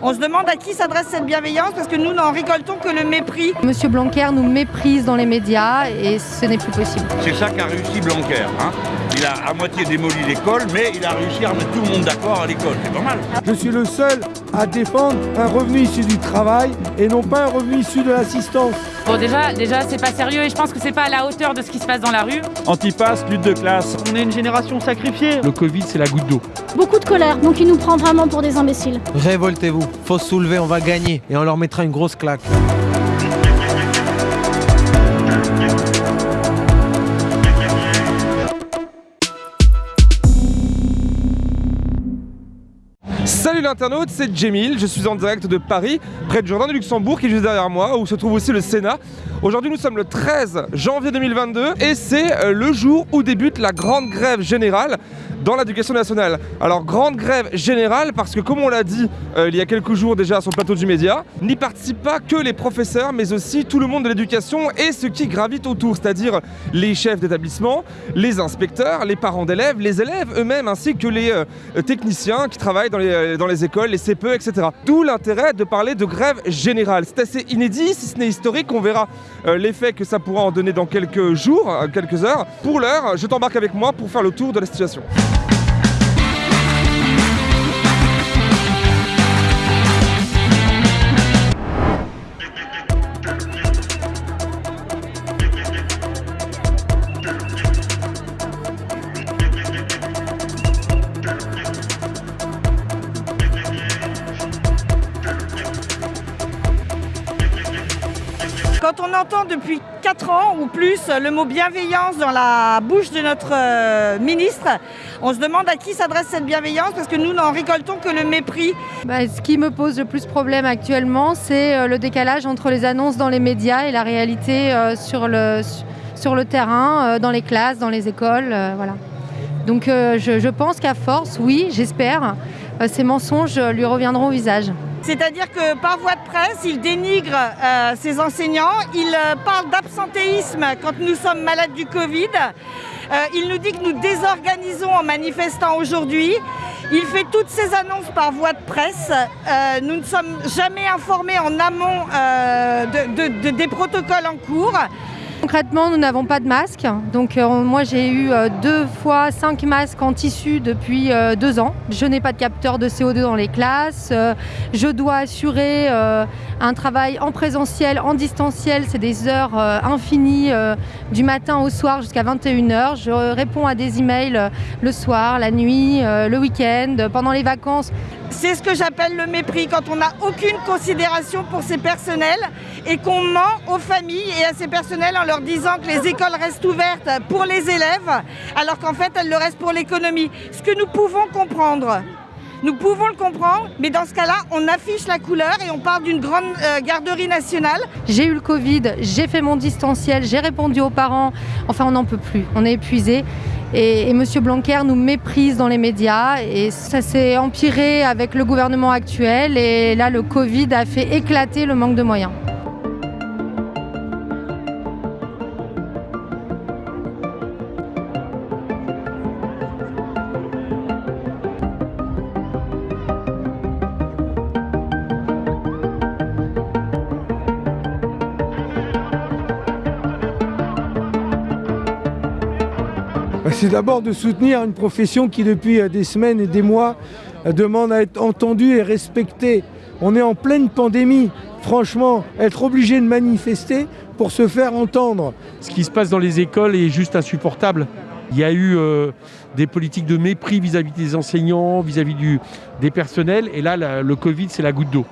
On se demande à qui s'adresse cette bienveillance parce que nous n'en récoltons que le mépris. Monsieur Blanquer nous méprise dans les médias et ce n'est plus possible. C'est ça qu'a réussi Blanquer. Hein il a à moitié démoli l'école, mais il a réussi à mettre tout le monde d'accord à l'école. C'est pas mal. Je suis le seul à défendre un revenu issu du travail et non pas un revenu issu de l'assistance. Bon déjà, déjà c'est pas sérieux et je pense que c'est pas à la hauteur de ce qui se passe dans la rue. Antipasse, lutte de classe. On est une génération sacrifiée. Le Covid c'est la goutte d'eau. Beaucoup de colère, donc il nous prend vraiment pour des imbéciles. Révoltez-vous, faut se soulever, on va gagner et on leur mettra une grosse claque. Salut l'internaute, c'est Jemil, je suis en direct de Paris, près de Jourdain de Luxembourg qui est juste derrière moi, où se trouve aussi le Sénat. Aujourd'hui nous sommes le 13 janvier 2022 et c'est euh, le jour où débute la grande grève générale dans l'éducation nationale. Alors grande grève générale parce que comme on l'a dit euh, il y a quelques jours déjà sur le plateau du média, n'y participent pas que les professeurs mais aussi tout le monde de l'éducation et ce qui gravite autour, c'est-à-dire les chefs d'établissement, les inspecteurs, les parents d'élèves, les élèves eux-mêmes ainsi que les euh, techniciens qui travaillent dans les, euh, dans les écoles, les CPE, etc. D'où l'intérêt de parler de grève générale. C'est assez inédit, si ce n'est historique, on verra l'effet que ça pourra en donner dans quelques jours, quelques heures. Pour l'heure, je t'embarque avec moi pour faire le tour de la situation. Depuis 4 ans ou plus le mot bienveillance dans la bouche de notre euh, ministre, on se demande à qui s'adresse cette bienveillance parce que nous n'en récoltons que le mépris. Bah, ce qui me pose le plus problème actuellement, c'est euh, le décalage entre les annonces dans les médias et la réalité euh, sur, le, terrain, dans les classes, dans les écoles. Donc je pense qu'à force, oui, j'espère, ces mensonges lui reviendront au visage. C'est-à-dire que par voie de presse, il dénigre euh, ses enseignants, il euh, parle d'absentéisme quand nous sommes malades du Covid, euh, il nous dit que nous désorganisons en manifestant aujourd'hui, il fait toutes ces annonces par voie de presse, nous ne sommes jamais informés en amont de, de, des protocoles en cours. Concrètement, nous n'avons pas de masque. Donc euh, moi, j'ai eu euh, deux fois cinq masques en tissu depuis euh, deux ans. Je n'ai pas de capteur de CO2 dans les classes. je dois assurer un travail en présentiel, en distanciel. C'est des heures infinies du matin au soir jusqu'à 21h. Je réponds à des emails le soir, la nuit, le week-end, pendant les vacances. C'est ce que j'appelle le mépris, quand on n'a aucune considération pour ses personnels et qu'on ment aux familles et à ces personnels en leur disant que les écoles restent ouvertes pour les élèves, alors qu'en fait elles le restent pour l'économie. Ce que nous pouvons comprendre. Nous pouvons le comprendre, mais dans ce cas-là, on affiche la couleur et on parle d'une grande euh, garderie nationale. J'ai eu le Covid, j'ai fait mon distanciel, j'ai répondu aux parents. Enfin, on n'en peut plus, on est épuisé. Et, et M. Blanquer nous méprise dans les médias et ça s'est empiré avec le gouvernement actuel. Et là, le Covid a fait éclater le manque de moyens. C'est d'abord de soutenir une profession qui depuis des semaines et des mois demande à être entendue et respectée. On est en pleine pandémie. Franchement, être obligé de manifester pour se faire entendre. Ce qui se passe dans les écoles est juste insupportable. Il y a eu euh, des politiques de mépris vis-à-vis -vis des enseignants, vis-à-vis -vis des personnels. Et là, le Covid, c'est la goutte d'eau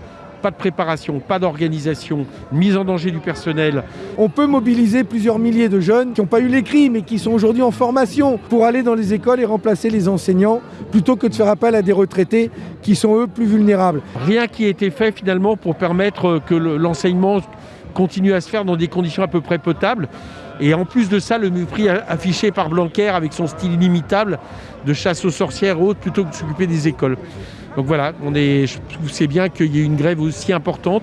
pas de préparation, pas d'organisation, mise en danger du personnel. On peut mobiliser plusieurs milliers de jeunes qui n'ont pas eu l'écrit mais qui sont aujourd'hui en formation pour aller dans les écoles et remplacer les enseignants plutôt que de faire appel à des retraités qui sont eux plus vulnérables. Rien qui a été fait finalement pour permettre que l'enseignement continue à se faire dans des conditions à peu près potables. Et en plus de ça, le mépris affiché par Blanquer avec son style inimitable de chasse aux sorcières autres plutôt que de s'occuper des écoles. Donc voilà, on est, je trouve c'est bien qu'il y ait une grève aussi importante.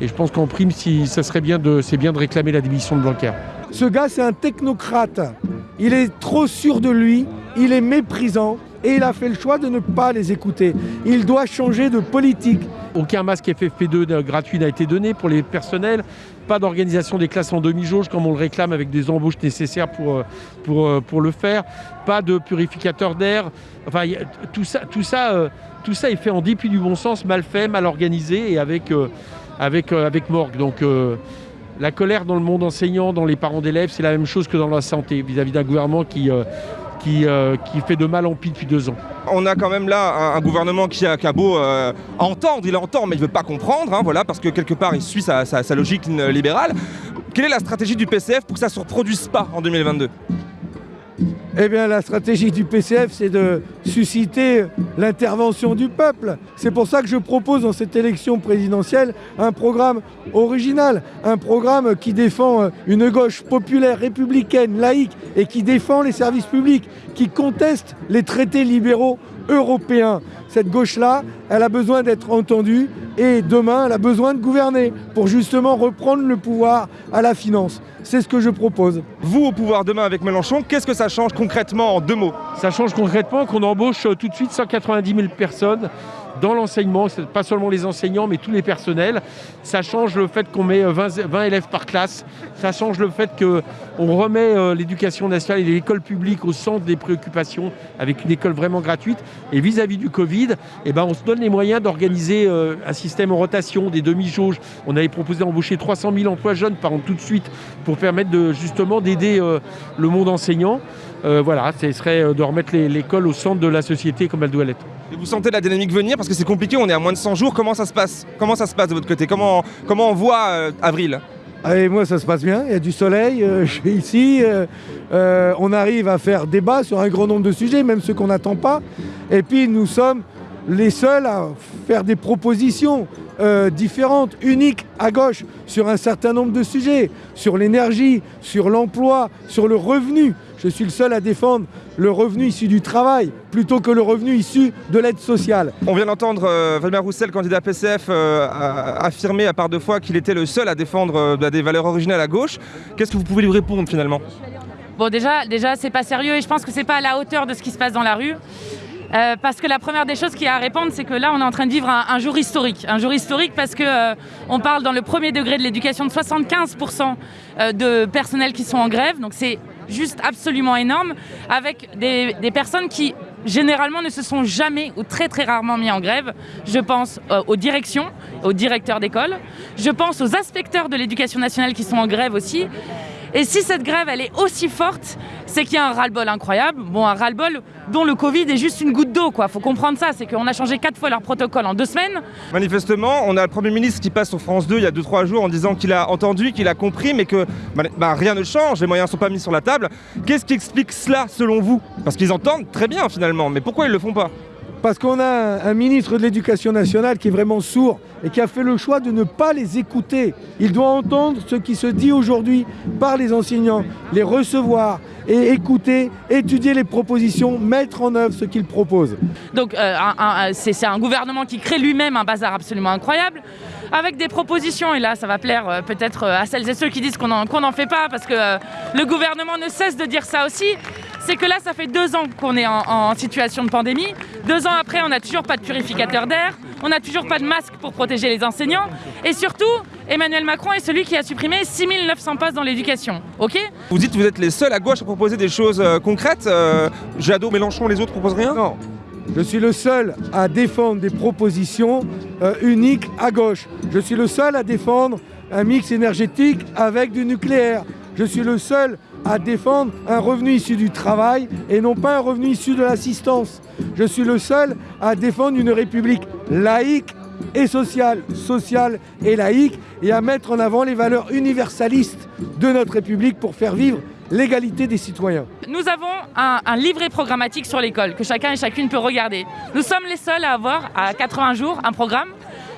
Et je pense qu'en prime, si, ça serait bien de, c'est bien de réclamer la démission de Blanquer. Ce gars, c'est un technocrate. Il est trop sûr de lui, il est méprisant et il a fait le choix de ne pas les écouter. Il doit changer de politique. Aucun masque FFP2 gratuit n'a été donné pour les personnels. Pas d'organisation des classes en demi-jauge comme on le réclame avec des embauches nécessaires pour, euh, pour, euh, pour le faire. Pas de purificateur d'air. Enfin, tout ça, tout, ça, euh, tout ça est fait en dépit du bon sens, mal fait, mal organisé et avec, euh, avec, euh, avec morgue. Donc euh, la colère dans le monde enseignant, dans les parents d'élèves, c'est la même chose que dans la santé vis-à-vis d'un gouvernement qui, qui, qui fait de mal en pis depuis deux ans. On a quand même là un, gouvernement qui a, qui a beau entendre, il entend, mais il veut pas comprendre, hein, voilà, parce que quelque part il suit sa, sa- logique libérale. Quelle est la stratégie du PCF pour que ça ne se reproduise pas en 2022 Eh bien, la stratégie du PCF, c'est de susciter l'intervention du peuple. C'est pour ça que je propose dans cette élection présidentielle un programme original, un programme qui défend euh, une gauche populaire, républicaine, laïque et qui défend les services publics, qui conteste les traités libéraux européens. Cette gauche-là, elle a besoin d'être entendue et demain, elle a besoin de gouverner pour justement reprendre le pouvoir à la finance. C'est ce que je propose. Vous au pouvoir demain avec Mélenchon, qu'est-ce que ça change concrètement en deux mots? Ça change concrètement qu'on embauche euh, tout de suite 190 000 personnes dans l'enseignement, pas seulement les enseignants, mais tous les personnels. Ça change le fait qu'on met euh, 20, 20 élèves par classe. Ça change le fait qu'on remet euh, l'éducation nationale et l'école publique au centre des préoccupations avec une école vraiment gratuite. Et vis-à-vis du Covid, eh ben, on se donne les moyens d'organiser euh, un système en rotation, des demi-jauges. On avait proposé d'embaucher 300 000 emplois jeunes par an tout de suite pour permettre justement d'aider euh, le monde enseignant. Euh, voilà, ce serait euh, de remettre l'école au centre de la société comme elle doit l'être. Vous sentez la dynamique venir parce que c'est compliqué, on est à moins de 100 jours, comment ça se passe? De votre côté? Comment, on voit euh, avril? Allez, moi, ça se passe bien. Il y a du soleil. euh, ici. euh, on arrive à faire débat sur un grand nombre de sujets, même ceux qu'on n'attend pas. Et puis, nous sommes les seuls à faire des propositions différentes, uniques à gauche, sur un certain nombre de sujets, sur l'énergie, sur l'emploi, sur le revenu. Je suis le seul à défendre le revenu issu du travail plutôt que le revenu issu de l'aide sociale. On vient d'entendre euh, Vladimir Roussel, candidat PCF, euh, affirmer à part deux fois qu'il était le seul à défendre euh, des valeurs originales à gauche. Qu'est-ce que vous pouvez lui répondre finalement? Bon, déjà, déjà c'est pas sérieux et je pense que c'est pas à la hauteur de ce qui se passe dans la rue. Euh, parce que la première des choses qu'il y a à répondre, c'est que là, on est en train de vivre un, un jour historique. Un jour historique parce que euh, on parle dans le premier degré de l'éducation de 75% euh, de personnel qui sont en grève. Donc c'est juste absolument énorme. Avec des, personnes qui généralement ne se sont jamais ou très très rarement mis en grève. Je pense euh, aux directions, aux directeurs d'école. Je pense aux inspecteurs de l'éducation nationale qui sont en grève aussi. Et si cette grève, elle est aussi forte, c'est qu'il y a un ras-le-bol incroyable. Bon, un ras-le-bol dont le Covid est juste une goutte d'eau, quoi. Faut comprendre ça, c'est qu'on a changé quatre fois leur protocole en deux semaines. Manifestement, on a le Premier ministre qui passe sur France 2 il y a 2-3 jours en disant qu'il a entendu, qu'il a compris, mais que bah, bah, rien ne change, les moyens ne sont pas mis sur la table. Qu'est-ce qui explique cela selon vous? Parce qu'ils entendent très bien finalement, mais pourquoi ils le font pas? Parce qu'on a un, ministre de l'Éducation nationale qui est vraiment sourd et qui a fait le choix de ne pas les écouter. Il doit entendre ce qui se dit aujourd'hui par les enseignants, les recevoir et écouter, étudier les propositions, mettre en œuvre ce qu'ils proposent. Donc euh, c'est un gouvernement qui crée lui-même un bazar absolument incroyable, avec des propositions, et là ça va plaire euh, peut-être euh, à celles et ceux qui disent qu'on n'en fait pas, parce que le gouvernement ne cesse de dire ça aussi, c'est que là ça fait deux ans qu'on est en, en situation de pandémie, deux ans après on n'a toujours pas de purificateur d'air, on n'a toujours pas de masque pour protéger les enseignants, et surtout Emmanuel Macron est celui qui a supprimé 6900 postes dans l'éducation, ok? Vous dites que vous êtes les seuls à gauche à proposer des choses euh, concrètes. Euh, Jadot, Mélenchon, les autres proposent rien? Non. Je suis le seul à défendre des propositions euh, uniques à gauche. Je suis le seul à défendre un mix énergétique avec du nucléaire. Je suis le seul à défendre un revenu issu du travail et non pas un revenu issu de l'assistance. Je suis le seul à défendre une république laïque et sociale, sociale et laïque, et à mettre en avant les valeurs universalistes de notre république pour faire vivre l'égalité des citoyens. Nous avons un, livret programmatique sur l'école que chacun et chacune peut regarder. Nous sommes les seuls à avoir à 80 jours un programme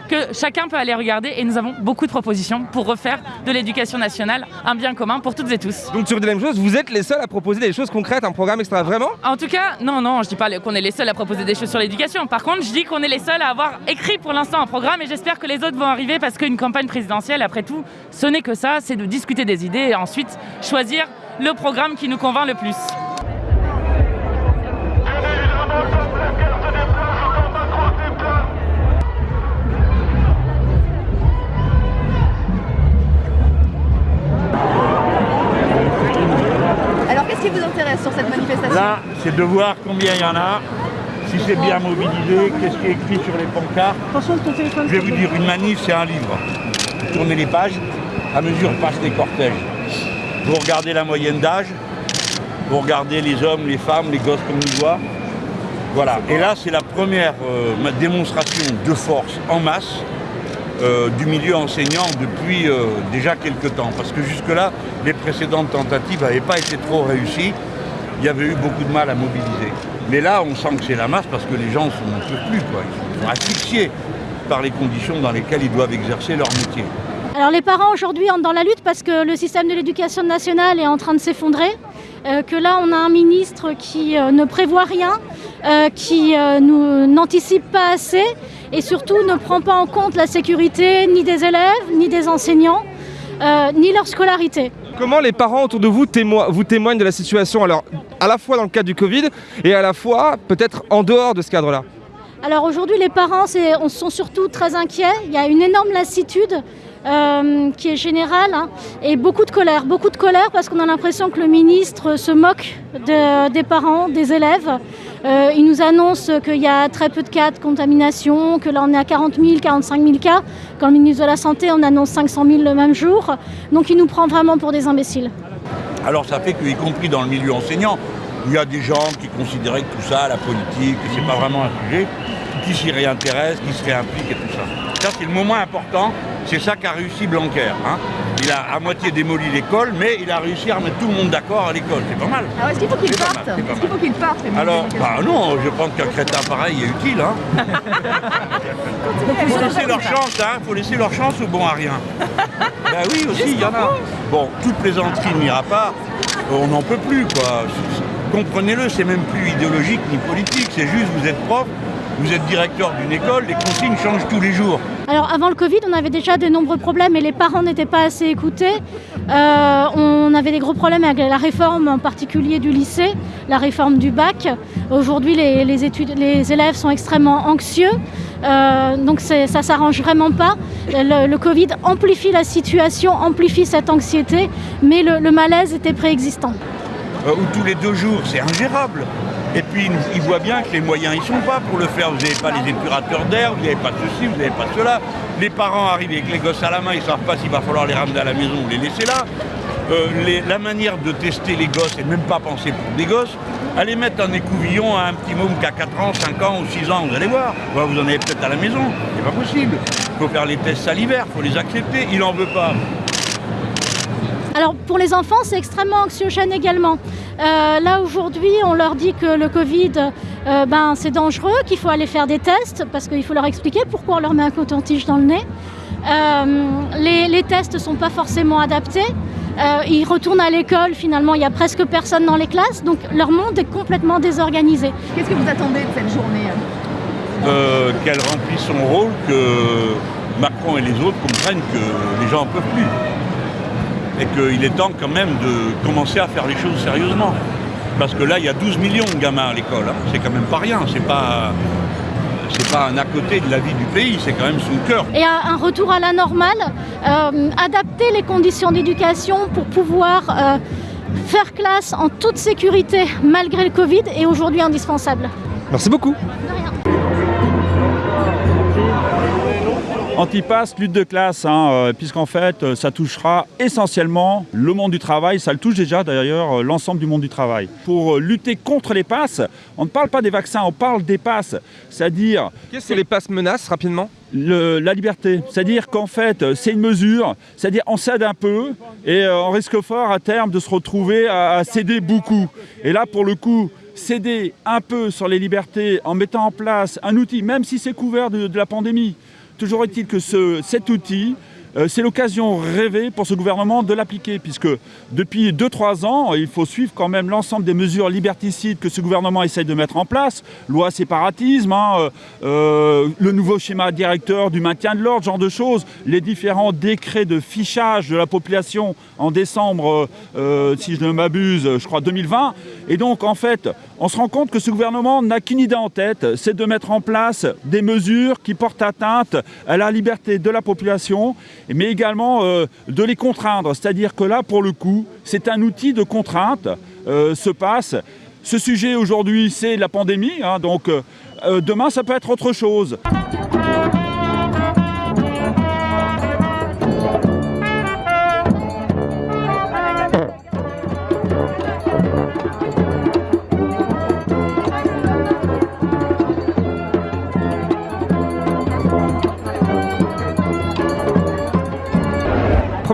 que chacun peut aller regarder et nous avons beaucoup de propositions pour refaire de l'éducation nationale un bien commun pour toutes et tous. Donc tu veux dire la même chose, vous êtes les seuls à proposer des choses concrètes, un programme extra vraiment? En tout cas, non, non, je dis pas qu'on est les seuls à proposer des choses sur l'éducation. Par contre, je dis qu'on est les seuls à avoir écrit pour l'instant un programme et j'espère que les autres vont arriver parce qu'une campagne présidentielle, après tout, ce n'est que ça, c'est de discuter des idées et ensuite choisir le programme qui nous convainc le plus. C'est de voir combien il y en a, si c'est bien mobilisé, qu'est-ce qui est écrit sur les pancartes. Je vais vous dire, une manif, c'est un livre. Vous tournez les pages, à mesure passent les cortèges. Vous regardez la moyenne d'âge, vous regardez les hommes, les femmes, les gosses comme nous voit. Voilà. Et là, c'est la première euh, démonstration de force en masse euh, du milieu enseignant depuis euh, déjà quelques temps. Parce que jusque-là, les précédentes tentatives n'avaient pas été trop réussies. Il y avait eu beaucoup de mal à mobiliser. Mais là, on sent que c'est la masse parce que les gens sont, ne peuvent plus. Ils sont asphyxiés par les conditions dans lesquelles ils doivent exercer leur métier. Alors les parents aujourd'hui entrent dans la lutte parce que le système de l'éducation nationale est en train de s'effondrer. Euh, que là on a un ministre qui ne prévoit rien, qui n'anticipe pas assez et surtout ne prend pas en compte la sécurité ni des élèves, ni des enseignants, ni leur scolarité. Comment les parents autour de vous, vous témoignent de la situation alors à la fois dans le cadre du Covid et à la fois peut-être en dehors de ce cadre-là? Alors aujourd'hui, les parents sont surtout très inquiets. Il y a une énorme lassitude euh, qui est générale hein, et beaucoup de colère. Beaucoup de colère parce qu'on a l'impression que le ministre se moque des parents, des élèves. Euh, il nous annonce qu'il y a très peu de cas de contamination, que là on est à 40 000, 45 000 cas. Quand le ministre de la Santé, on annonce 500 000 le même jour. Donc il nous prend vraiment pour des imbéciles. Alors ça fait qu'y compris dans le milieu enseignant, il y a des gens qui considéraient que tout ça, la politique, que c'est pas vraiment un sujet, qui s'y réintéressent, qui se réimpliquent et tout ça. Ça, c'est le moment important. C'est ça qu'a réussi Blanquer. Hein. Il a à moitié démoli l'école, mais il a réussi à mettre tout le monde d'accord à l'école. C'est pas mal. Alors, est-ce qu'il faut qu'il parte Est-ce qu'il faut qu'il parte Alors, bah non, je pense qu'un crétin pareil est utile. Hein. Il faut laisser leur chance, hein. faut laisser leur chance au bon à rien. Ben oui, aussi, il y en a. Bon, toute plaisanterie n'ira pas. On n'en peut plus, quoi. Comprenez-le, c'est même plus idéologique ni politique. C'est juste, vous êtes prof, vous êtes directeur d'une école, les consignes changent tous les jours. Alors avant le Covid, on avait déjà de nombreux problèmes et les parents n'étaient pas assez écoutés. Euh, on avait des gros problèmes avec la réforme en particulier du lycée, la réforme du bac. Aujourd'hui, les, études, les élèves sont extrêmement anxieux, euh, donc ça s'arrange vraiment pas. Le, Covid amplifie la situation, amplifie cette anxiété, mais le, malaise était préexistant. Euh, ou tous les deux jours, c'est ingérable. Et puis ils voient bien que les moyens ils sont pas pour le faire. Vous n'avez pas les épurateurs d'air, vous n'avez pas ceci, vous n'avez pas cela. Les parents arrivent avec les gosses à la main, ils ne savent pas s'il va falloir les ramener à la maison ou les laisser là. Euh, la manière de tester les gosses, et même pas penser pour des gosses, allez mettre un écouvillon à un petit môme qui a 4 ans, 5 ans ou 6 ans, vous allez voir. vous en avez peut-être à la maison, c'est pas possible. Il faut faire les tests salivaires, il faut les accepter, il n'en veut pas. Alors pour les enfants, c'est extrêmement anxiogène également. Euh, là aujourd'hui, on leur dit que le Covid, euh, ben, c'est dangereux, qu'il faut aller faire des tests parce qu'il faut leur expliquer pourquoi on leur met un coton-tige dans le nez. Euh, les, tests ne sont pas forcément adaptés. ils retournent à l'école, finalement, il n'y a presque personne dans les classes, donc leur monde est complètement désorganisé. Qu'est-ce que vous attendez de cette journée Qu'elle remplisse son rôle, que Macron et les autres comprennent que les gens n'en peuvent plus et qu'il est temps quand même de commencer à faire les choses sérieusement. Parce que là, il y a 12 millions de gamins à l'école. Hein. C'est quand même pas rien. C'est pas c'est pas un à côté de la vie du pays, c'est quand même son cœur. Et un retour à la normale, euh, adapter les conditions d'éducation pour pouvoir euh, faire classe en toute sécurité malgré le Covid est aujourd'hui indispensable. Merci beaucoup. Antipass, lutte de classe, hein, euh, puisqu'en fait, euh, ça touchera essentiellement le monde du travail. Ça le touche déjà d'ailleurs euh, l'ensemble du monde du travail. Pour lutter contre les passes, on ne parle pas des vaccins, on parle des passes. C'est-à-dire. Qu'est-ce que les passes menacent rapidement? la liberté. C'est-à-dire qu'en fait, c'est une mesure, c'est-à-dire on cède un peu et on risque fort à terme de se retrouver à, céder beaucoup. Et là, pour le coup, céder un peu sur les libertés en mettant en place un outil, même si c'est couvert de la pandémie, Toujours est-il que cet outil euh, c'est l'occasion rêvée pour ce gouvernement de l'appliquer, puisque depuis 2-3 ans, il faut suivre quand même l'ensemble des mesures liberticides que ce gouvernement essaye de mettre en place, loi séparatisme, hein, euh, euh, le nouveau schéma directeur du maintien de l'ordre, genre de choses, les différents décrets de fichage de la population en décembre, si je ne m'abuse, je crois 2020. Et donc, en fait, on se rend compte que ce gouvernement n'a qu'une idée en tête, c'est de mettre en place des mesures qui portent atteinte à la liberté de la population mais également euh, de les contraindre. C'est-à-dire que là, pour le coup, c'est un outil de contrainte, euh, se passe. ce sujet aujourd'hui, c'est la pandémie, hein, donc euh, demain, ça peut être autre chose.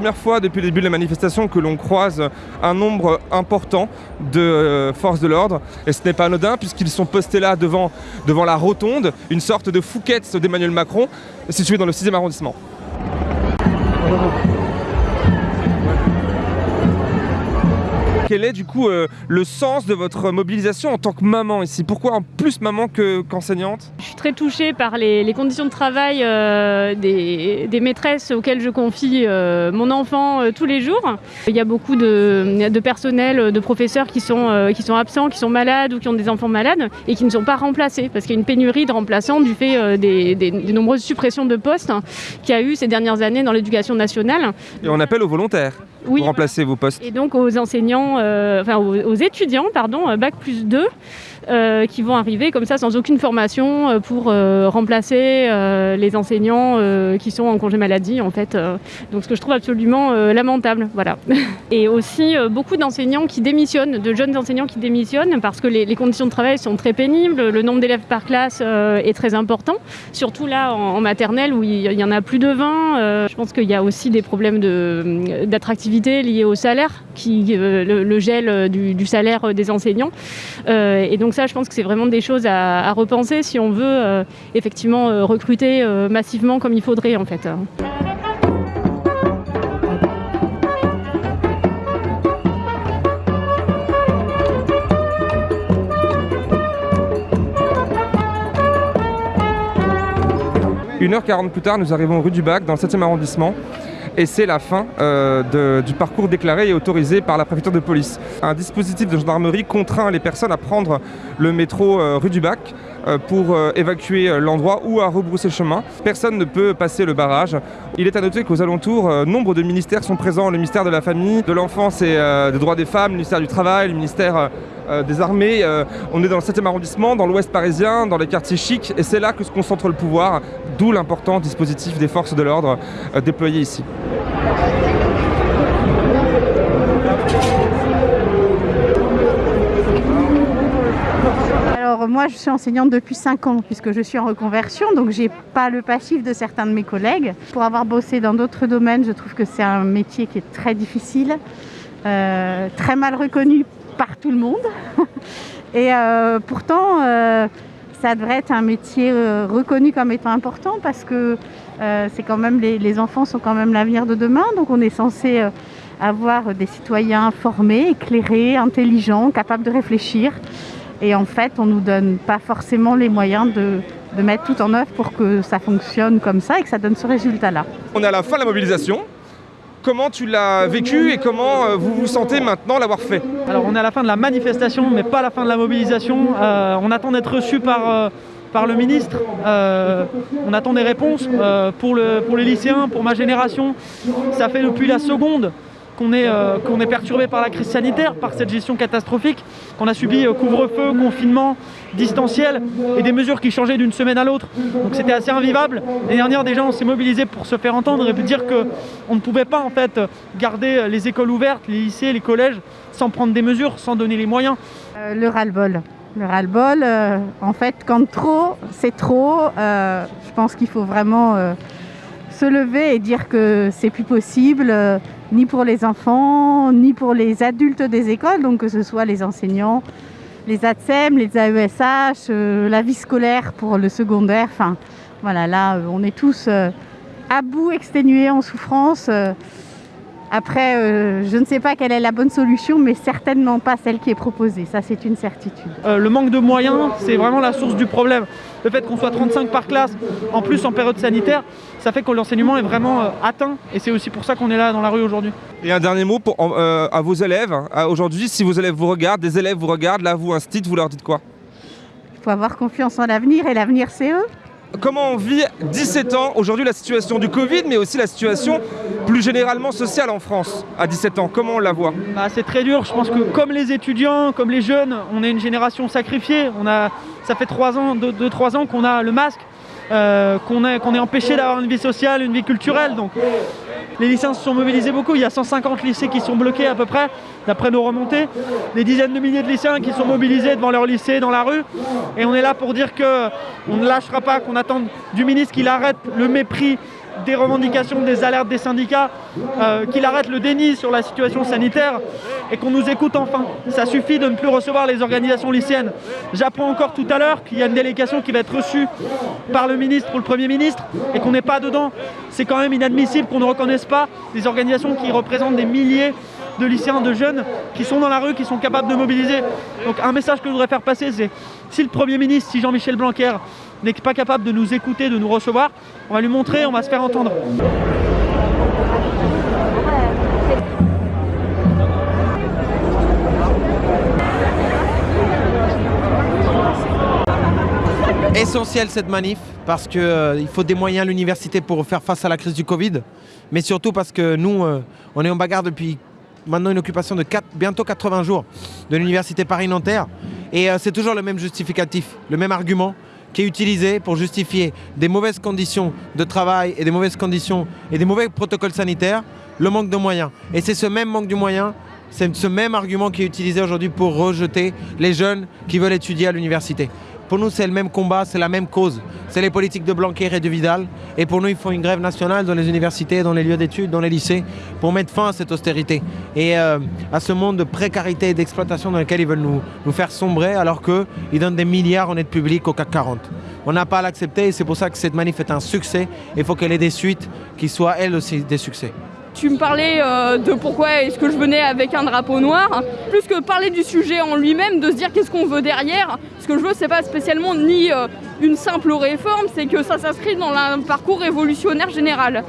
Première fois depuis le début de la manifestation que l'on croise un nombre important de euh, forces de l'ordre. Et ce n'est pas anodin puisqu'ils sont postés là devant, devant la rotonde, une sorte de fouquette d'Emmanuel Macron, située dans le 6e arrondissement. Quel est du coup euh, le sens de votre mobilisation en tant que maman ici? Pourquoi en plus maman que- qu'enseignante? Je suis très touchée par les, les conditions de travail euh, des, des maîtresses auxquelles je confie euh, mon enfant tous les jours. Il y a beaucoup de, de personnel, de professeurs qui sont, qui sont absents, qui sont malades ou qui ont des enfants malades et qui ne sont pas remplacés parce qu'il y a une pénurie de remplaçants du fait des, des- des nombreuses suppressions de postes qu'il y a eu ces dernières années dans l'éducation nationale. Et on appelle aux volontaires Oui, pour remplacer vos postes. Et donc aux enseignants, euh, enfin aux, aux étudiants, pardon, euh, bac plus 2, euh, qui vont arriver comme ça sans aucune formation euh, pour euh, remplacer les enseignants qui sont en congé maladie en fait. donc ce que je trouve absolument lamentable, voilà. Et aussi beaucoup d'enseignants qui démissionnent, de jeunes enseignants qui démissionnent parce que les, conditions de travail sont très pénibles, le nombre d'élèves par classe est très important, surtout là en, maternelle où il y- en a plus de 20. euh, je pense qu'il y a aussi des problèmes d'attractivité liés au salaire, qui, le, gel du, du salaire des enseignants. Et donc ça, je pense que c'est vraiment des choses à, repenser si on veut euh, effectivement euh, recruter euh, massivement comme il faudrait en fait. Une heure 40 plus tard, nous arrivons rue du Bac, dans le 7e arrondissement. Et c'est la fin euh, du parcours déclaré et autorisé par la préfecture de police. Un dispositif de gendarmerie contraint les personnes à prendre le métro euh, rue du Bac pour euh, évacuer euh, l'endroit ou à rebrousser chemin. Personne ne peut passer le barrage. Il est à noter qu'aux alentours, euh, nombre de ministères sont présents. Le ministère de la Famille, de l'Enfance et euh, des Droits des Femmes, le ministère du Travail, le ministère euh, euh, des Armées. Euh, on est dans le 7e arrondissement, dans l'ouest parisien, dans les quartiers chics. Et c'est là que se concentre le pouvoir, d'où l'important dispositif des forces de l'ordre euh, déployé ici. Alors moi je suis enseignante depuis 5 ans puisque je suis en reconversion donc j'ai pas le passif de certains de mes collègues. Pour avoir bossé dans d'autres domaines je trouve que c'est un métier qui est très difficile, euh, très mal reconnu par tout le monde et euh, pourtant euh, ça devrait être un métier reconnu comme étant important parce que c'est quand même les, enfants sont quand même l'avenir de demain donc on est censé avoir des citoyens formés, éclairés, intelligents, capables de réfléchir. Et en fait, on ne nous donne pas forcément les moyens de, de mettre tout en œuvre pour que ça fonctionne comme ça et que ça donne ce résultat-là. On est à la fin de la mobilisation. Comment tu l'as vécu et comment euh, vous vous sentez maintenant l'avoir fait? Alors on est à la fin de la manifestation, mais pas à la fin de la mobilisation. Euh, on attend d'être reçu par, euh, par le ministre. Euh, on attend des réponses euh, pour, le, pour les lycéens, pour ma génération. Ça fait depuis la seconde qu'on est, euh, est perturbé par la crise sanitaire, par cette gestion catastrophique, qu'on a subi euh, couvre-feu, confinement, distanciel et des mesures qui changeaient d'une semaine à l'autre. Donc c'était assez invivable. L'année dernière déjà on s'est mobilisé pour se faire entendre et dire qu'on ne pouvait pas en fait garder les écoles ouvertes, les lycées, les collèges sans prendre des mesures, sans donner les moyens. Euh, le ras-le-bol. Le ras-le-bol, en fait, quand trop, c'est trop, je pense qu'il faut vraiment se lever et dire que c'est plus possible, ni pour les enfants, ni pour les adultes des écoles, donc que ce soit les enseignants, les ATSEM, les AESH, euh, la vie scolaire pour le secondaire. Enfin, voilà, là, euh, on est tous euh, à bout, exténués, en souffrance. Après, euh, je ne sais pas quelle est la bonne solution, mais certainement pas celle qui est proposée. Ça, c'est une certitude. Euh, le manque de moyens, c'est vraiment la source du problème. Le fait qu'on soit 35 par classe, en plus en période sanitaire, ça fait que l'enseignement est vraiment euh, atteint et c'est aussi pour ça qu'on est là dans la rue aujourd'hui. Et un dernier mot pour, euh, à vos élèves. À Aujourd'hui, si vos élèves vous regardent, des élèves vous regardent, là vous, un vous leur dites quoi? Il faut avoir confiance en l'avenir et l'avenir, c'est eux. Comment on vit 17 ans aujourd'hui la situation du Covid, mais aussi la situation plus généralement sociale en France à 17 ans Comment on la voit? Bah, C'est très dur. Je pense que comme les étudiants, comme les jeunes, on est une génération sacrifiée. Ça fait 3 ans, 2-3 ans qu'on a le masque. Euh, qu'on est, empêché d'avoir une vie sociale, une vie culturelle. Donc les lycéens se sont mobilisés beaucoup. Il y a 150 lycées qui sont bloqués à peu près, d'après nos remontées. Des dizaines de milliers de lycéens qui sont mobilisés devant leur lycée, dans la rue. Et on est là pour dire qu'on ne lâchera pas, qu'on attend du ministre qu'il arrête le mépris des revendications, des alertes des syndicats, euh, qu'il arrête le déni sur la situation sanitaire et qu'on nous écoute enfin. Ça suffit de ne plus recevoir les organisations lycéennes. J'apprends encore tout à l'heure qu'il y a une délégation qui va être reçue par le ministre ou le Premier ministre et qu'on n'est pas dedans. C'est quand même inadmissible qu'on ne reconnaisse pas des organisations qui représentent des milliers de lycéens, de jeunes qui sont dans la rue, qui sont capables de mobiliser. Donc un message que je voudrais faire passer, c'est si le Premier ministre, si Jean-Michel Blanquer n'est pas capable de nous écouter, de nous recevoir, on va lui montrer, on va se faire entendre. Essentiel cette manif parce qu'il euh, faut des moyens à l'université pour faire face à la crise du Covid, mais surtout parce que nous, euh, on est en bagarre depuis maintenant une occupation de bientôt 80 jours de l'université Paris-Nanterre. Et euh, c'est toujours le même justificatif, le même argument qui est utilisé pour justifier des mauvaises conditions de travail et des mauvaises conditions et des mauvais protocoles sanitaires, le manque de moyens. Et c'est ce même manque de moyens, c'est ce même argument qui est utilisé aujourd'hui pour rejeter les jeunes qui veulent étudier à l'université. Pour nous, c'est le même combat, c'est la même cause. C'est les politiques de Blanquer et de Vidal. Et pour nous, il faut une grève nationale dans les universités, dans les lieux d'études, dans les lycées, pour mettre fin à cette austérité et euh, à ce monde de précarité et d'exploitation dans lequel ils veulent nous, nous faire sombrer, alors qu'ils donnent des milliards en aide publique au CAC 40. On n'a pas à l'accepter et c'est pour ça que cette manif est un succès. Il faut qu'elle ait des suites qui soient, elles aussi, des succès. Tu me parlais euh, de pourquoi est-ce que je venais avec un drapeau noir. Plus que parler du sujet en lui-même, de se dire qu'est-ce qu'on veut derrière. Ce que je veux, c'est pas spécialement ni euh, une simple réforme, c'est que ça s'inscrit dans un parcours révolutionnaire général.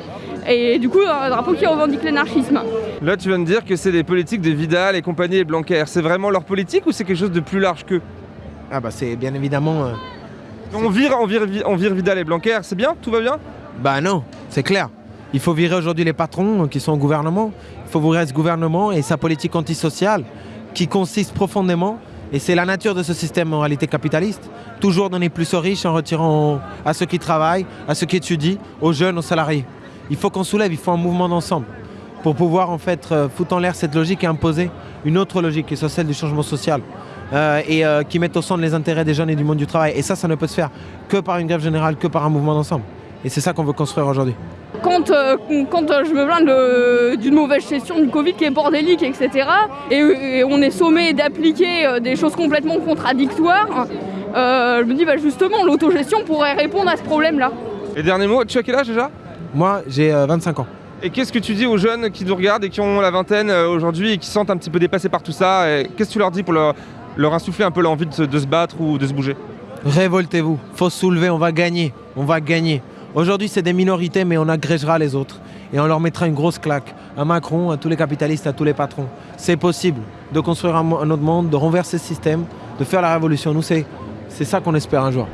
Et du coup, un drapeau qui revendique l'anarchisme. Là, tu viens de dire que c'est des politiques de Vidal et compagnie et Blanquer. C'est vraiment leur politique ou c'est quelque chose de plus large qu'eux? Ah bah c'est bien évidemment... Euh, on, vire, on, vire, on vire Vidal et Blanquer, c'est bien? Tout va bien? Bah non, c'est clair. Il faut virer aujourd'hui les patrons qui sont au gouvernement. Il faut virer ce gouvernement et sa politique antisociale qui consiste profondément, et c'est la nature de ce système en réalité capitaliste, toujours donner plus aux riches en retirant à ceux qui travaillent, à ceux qui étudient, aux jeunes, aux salariés. Il faut qu'on soulève, il faut un mouvement d'ensemble pour pouvoir en fait euh, foutre en l'air cette logique et imposer une autre logique qui soit celle du changement social. Euh, et euh, qui mette au centre les intérêts des jeunes et du monde du travail. Et ça, ça ne peut se faire que par une grève générale, que par un mouvement d'ensemble. Et c'est ça qu'on veut construire aujourd'hui quand, euh, quand euh, je me plains d'une mauvaise gestion du Covid qui est bordélique, etc., et, on est sommé d'appliquer euh, des choses complètement contradictoires, je me dis bah, justement l'autogestion pourrait répondre à ce problème-là. Et dernier mot, tu as quel âge déjà? Moi j'ai 25 ans. Et qu'est-ce que tu dis aux jeunes qui nous regardent et qui ont la vingtaine aujourd'hui et qui se sentent un petit peu dépassés par tout ça? Qu'est-ce que tu leur dis pour leur, leur insuffler un peu l'envie de, de se battre ou de se bouger? Révoltez-vous, faut se soulever, on va gagner, on va gagner. Aujourd'hui, c'est des minorités, mais on agrégera les autres. Et on leur mettra une grosse claque. À Macron, à tous les capitalistes, à tous les patrons. C'est possible de construire un, autre monde, de renverser ce système, de faire la révolution. Nous, c'est ça qu'on espère un jour.